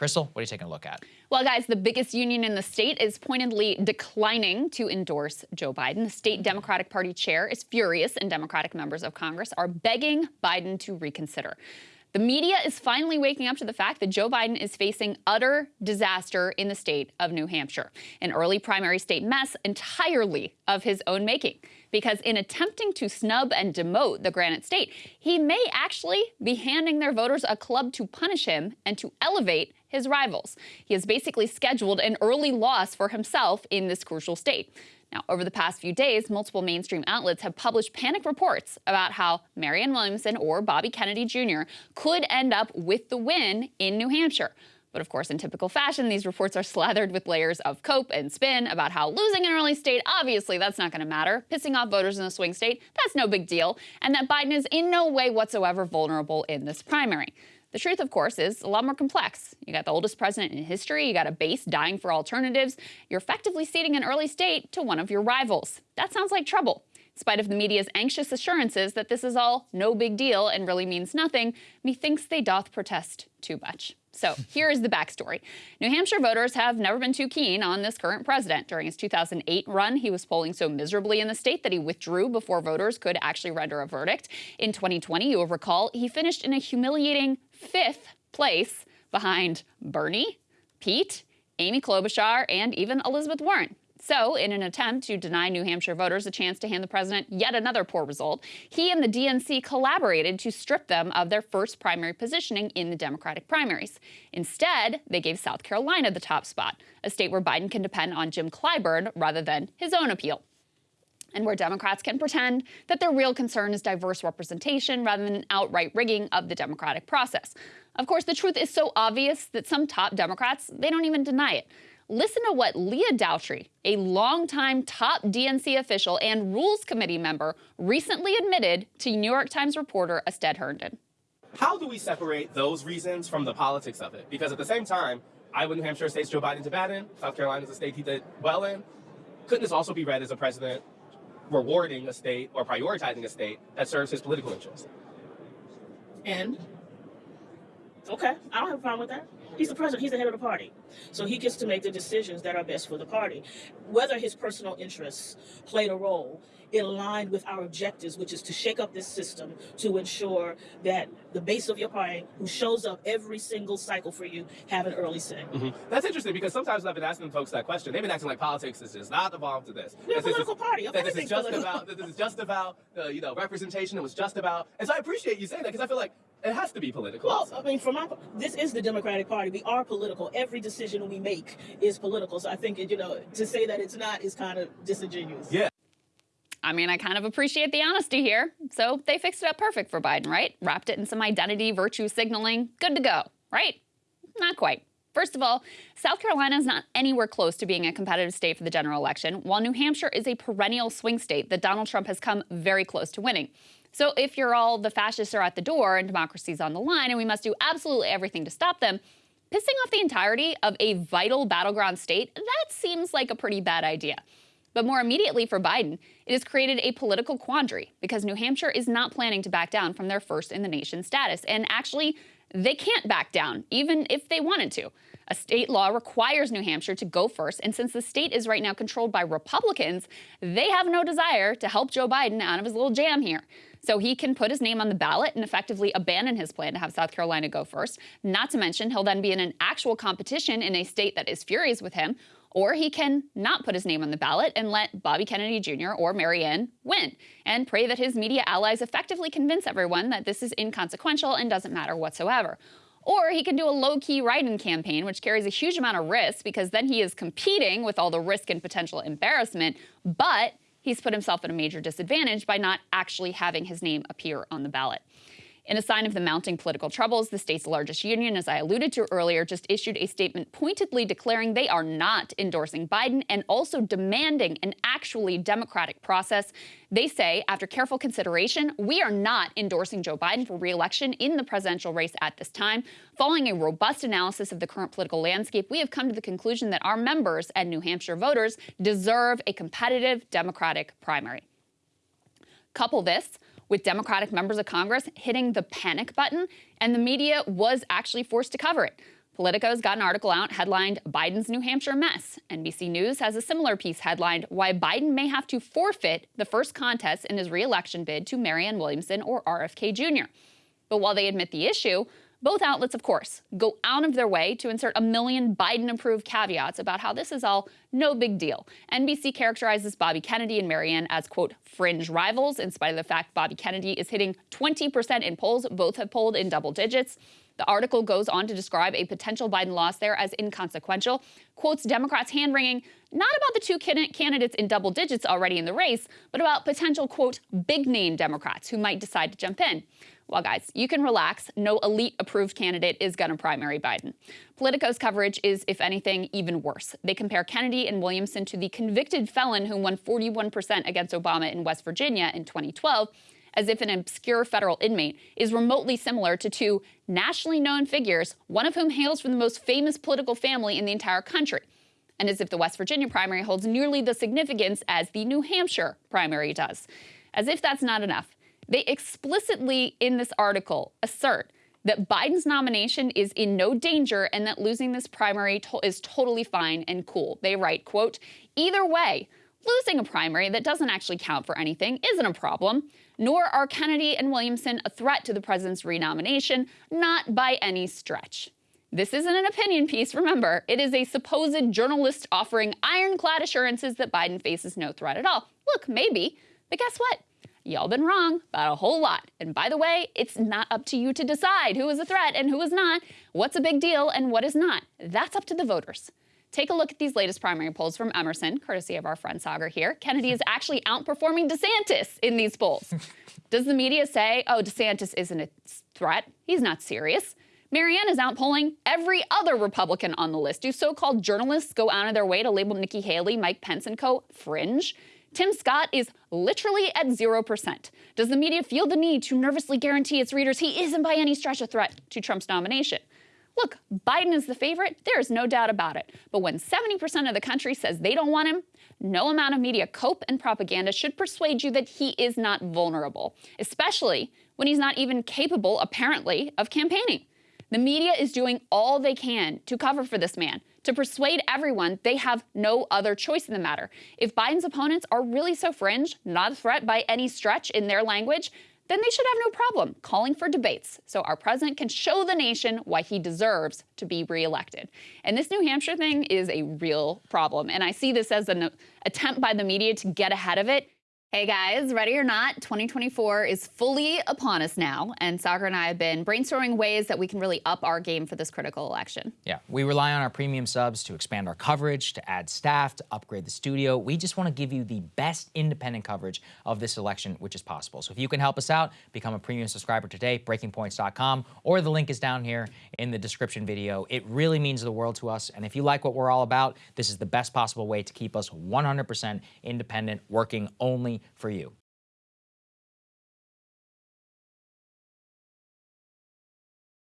Krystal, what are you taking a look at? Well, guys, the biggest union in the state is pointedly declining to endorse Joe Biden. The state Democratic Party chair is furious, and Democratic members of Congress are begging Biden to reconsider. The media is finally waking up to the fact that Joe Biden is facing utter disaster in the state of New Hampshire, an early primary state mess entirely of his own making. Because in attempting to snub and demote the Granite State, he may actually be handing their voters a club to punish him and to elevate his rivals. He has basically scheduled an early loss for himself in this crucial state. Now, over the past few days, multiple mainstream outlets have published panic reports about how Marianne Williamson or Bobby Kennedy Jr. could end up with the win in New Hampshire. But of course, in typical fashion, these reports are slathered with layers of cope and spin about how losing an early state, obviously that's not going to matter. Pissing off voters in a swing state, that's no big deal. And that Biden is in no way whatsoever vulnerable in this primary. The truth, of course, is a lot more complex. You got the oldest president in history, you got a base dying for alternatives, you're effectively ceding an early state to one of your rivals. That sounds like trouble. In spite of the media's anxious assurances that this is all no big deal and really means nothing, methinks they doth protest too much. So here is the backstory. New Hampshire voters have never been too keen on this current president. During his 2008 run, he was polling so miserably in the state that he withdrew before voters could actually render a verdict. In 2020, you will recall, he finished in a humiliating fifth place behind Bernie, Pete, Amy Klobuchar, and even Elizabeth Warren. So, in an attempt to deny New Hampshire voters a chance to hand the president yet another poor result, he and the DNC collaborated to strip them of their first primary positioning in the Democratic primaries. Instead, they gave South Carolina the top spot, a state where Biden can depend on Jim Clyburn rather than his own appeal and where Democrats can pretend that their real concern is diverse representation rather than an outright rigging of the democratic process. Of course, the truth is so obvious that some top Democrats, they don't even deny it. Listen to what Leah Daughtry, a longtime top DNC official and Rules Committee member, recently admitted to New York Times reporter Astead Herndon. How do we separate those reasons from the politics of it? Because at the same time, Iowa, New Hampshire states Joe Biden to bad in, South Carolina is a state he did well in. Couldn't this also be read as a president rewarding a state or prioritizing a state that serves his political interests. And okay, I don't have a problem with that. He's the president, he's the head of the party. So he gets to make the decisions that are best for the party. Whether his personal interests played a role it aligned with our objectives, which is to shake up this system to ensure that the base of your party, who shows up every single cycle for you, have an early say. Mm -hmm. That's interesting because sometimes I've been asking folks that question. They've been acting like politics is just not involved to this. We're a political is, party. That this is just political. about this is just about uh, you know representation. It was just about, and so I appreciate you saying that because I feel like it has to be political. Well, I mean, for my, this is the Democratic Party. We are political. Every decision we make is political. So I think, you know, to say that it's not is kind of disingenuous. Yeah. I mean, I kind of appreciate the honesty here. So they fixed it up perfect for Biden, right? Wrapped it in some identity, virtue signaling, good to go, right? Not quite. First of all, South Carolina is not anywhere close to being a competitive state for the general election, while New Hampshire is a perennial swing state that Donald Trump has come very close to winning. So if you're all the fascists are at the door and democracy's on the line and we must do absolutely everything to stop them, pissing off the entirety of a vital battleground state, that seems like a pretty bad idea. But more immediately for Biden, it has created a political quandary because New Hampshire is not planning to back down from their first in the nation status. And actually, they can't back down, even if they wanted to. A state law requires New Hampshire to go first, and since the state is right now controlled by Republicans, they have no desire to help Joe Biden out of his little jam here. So he can put his name on the ballot and effectively abandon his plan to have South Carolina go first. Not to mention, he'll then be in an actual competition in a state that is furious with him, or he can not put his name on the ballot and let Bobby Kennedy Jr. or Marianne win and pray that his media allies effectively convince everyone that this is inconsequential and doesn't matter whatsoever. Or he can do a low-key write-in campaign, which carries a huge amount of risk because then he is competing with all the risk and potential embarrassment, but he's put himself at a major disadvantage by not actually having his name appear on the ballot. In a sign of the mounting political troubles, the state's largest union, as I alluded to earlier, just issued a statement pointedly declaring they are not endorsing Biden and also demanding an actually democratic process. They say, after careful consideration, we are not endorsing Joe Biden for re-election in the presidential race at this time. Following a robust analysis of the current political landscape, we have come to the conclusion that our members and New Hampshire voters deserve a competitive Democratic primary. Couple this with Democratic members of Congress hitting the panic button, and the media was actually forced to cover it. Politico's got an article out headlined Biden's New Hampshire Mess. NBC News has a similar piece headlined Why Biden May Have to Forfeit the First Contest in His Reelection Bid to Marianne Williamson or RFK Jr. But while they admit the issue, both outlets, of course, go out of their way to insert a million Biden approved caveats about how this is all no big deal. NBC characterizes Bobby Kennedy and Marianne as, quote, fringe rivals, in spite of the fact Bobby Kennedy is hitting 20% in polls. Both have polled in double digits. The article goes on to describe a potential Biden loss there as inconsequential, quotes Democrats hand wringing not about the two candidates in double digits already in the race, but about potential, quote, big name Democrats who might decide to jump in. Well, guys, you can relax. No elite approved candidate is going to primary Biden. Politico's coverage is, if anything, even worse. They compare Kennedy and Williamson to the convicted felon who won 41% against Obama in West Virginia in 2012 as if an obscure federal inmate is remotely similar to two nationally known figures, one of whom hails from the most famous political family in the entire country. And as if the West Virginia primary holds nearly the significance as the New Hampshire primary does. As if that's not enough, they explicitly in this article assert that Biden's nomination is in no danger and that losing this primary to is totally fine and cool. They write, quote, either way, losing a primary that doesn't actually count for anything isn't a problem nor are Kennedy and Williamson a threat to the president's renomination, not by any stretch. This isn't an opinion piece, remember. It is a supposed journalist offering ironclad assurances that Biden faces no threat at all. Look, maybe, but guess what? Y'all been wrong about a whole lot. And by the way, it's not up to you to decide who is a threat and who is not, what's a big deal and what is not. That's up to the voters. Take a look at these latest primary polls from Emerson, courtesy of our friend Saagar here. Kennedy is actually outperforming DeSantis in these polls. Does the media say, oh, DeSantis isn't a threat? He's not serious. Marianne is outpolling every other Republican on the list. Do so called journalists go out of their way to label Nikki Haley, Mike Pence, and co. fringe? Tim Scott is literally at 0%. Does the media feel the need to nervously guarantee its readers he isn't by any stretch a threat to Trump's nomination? Look, Biden is the favorite, there is no doubt about it. But when 70% of the country says they don't want him, no amount of media cope and propaganda should persuade you that he is not vulnerable, especially when he's not even capable, apparently, of campaigning. The media is doing all they can to cover for this man, to persuade everyone they have no other choice in the matter. If Biden's opponents are really so fringe, not a threat by any stretch in their language, then they should have no problem calling for debates so our president can show the nation why he deserves to be reelected. And this New Hampshire thing is a real problem. And I see this as an attempt by the media to get ahead of it Hey guys, ready or not, 2024 is fully upon us now, and Saagar and I have been brainstorming ways that we can really up our game for this critical election. Yeah, we rely on our premium subs to expand our coverage, to add staff, to upgrade the studio. We just want to give you the best independent coverage of this election, which is possible. So if you can help us out, become a premium subscriber today, breakingpoints.com, or the link is down here in the description video. It really means the world to us, and if you like what we're all about, this is the best possible way to keep us 100% independent, working only for you.